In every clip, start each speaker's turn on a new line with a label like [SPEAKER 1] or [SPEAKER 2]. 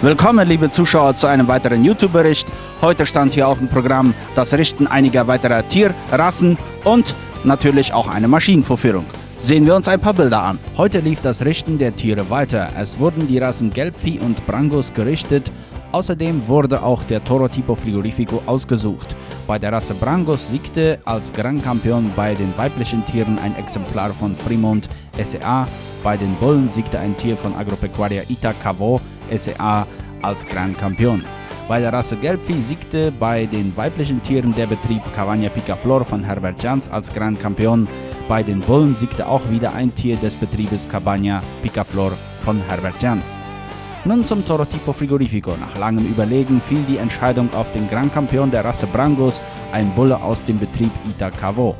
[SPEAKER 1] Willkommen, liebe Zuschauer, zu einem weiteren YouTube-Bericht. Heute stand hier auf dem Programm das Richten einiger weiterer Tierrassen und natürlich auch eine Maschinenvorführung. Sehen wir uns ein paar Bilder an. Heute lief das Richten der Tiere weiter. Es wurden die Rassen Gelbvieh und Brangus gerichtet. Außerdem wurde auch der Toro Tipo Frigorifico ausgesucht. Bei der Rasse Brangus siegte als Grand Campion bei den weiblichen Tieren ein Exemplar von Fremont SEA. Bei den Bullen siegte ein Tier von Agropecuaria Ita Cavo SEA als Grand Campion. Bei der Rasse Gelbvieh siegte bei den weiblichen Tieren der Betrieb Cavagna Picaflor von Herbert Jans als Grand Campion. Bei den Bullen siegte auch wieder ein Tier des Betriebes Cabana Picaflor von Herbert Jans. Nun zum Toro Tipo Frigorifico. Nach langem Überlegen fiel die Entscheidung auf den Grand Campion der Rasse Brangus, ein Bulle aus dem Betrieb Ita Cavo.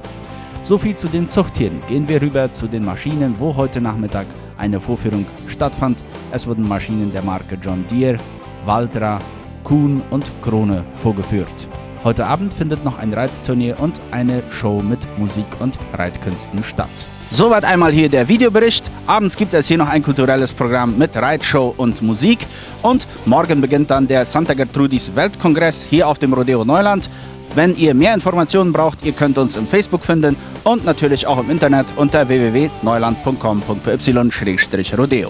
[SPEAKER 1] So viel zu den Zuchttieren. Gehen wir rüber zu den Maschinen, wo heute Nachmittag eine Vorführung stattfand. Es wurden Maschinen der Marke John Deere, Valtra, Kuhn und Krone vorgeführt. Heute Abend findet noch ein Reitturnier und eine Show mit Musik und Reitkünsten statt. Soweit einmal hier der Videobericht. Abends gibt es hier noch ein kulturelles Programm mit Reitshow und Musik. Und morgen beginnt dann der Santa Gertrudis Weltkongress hier auf dem Rodeo Neuland. Wenn ihr mehr Informationen braucht, ihr könnt uns im Facebook finden und natürlich auch im Internet unter www.neuland.com.py-rodeo.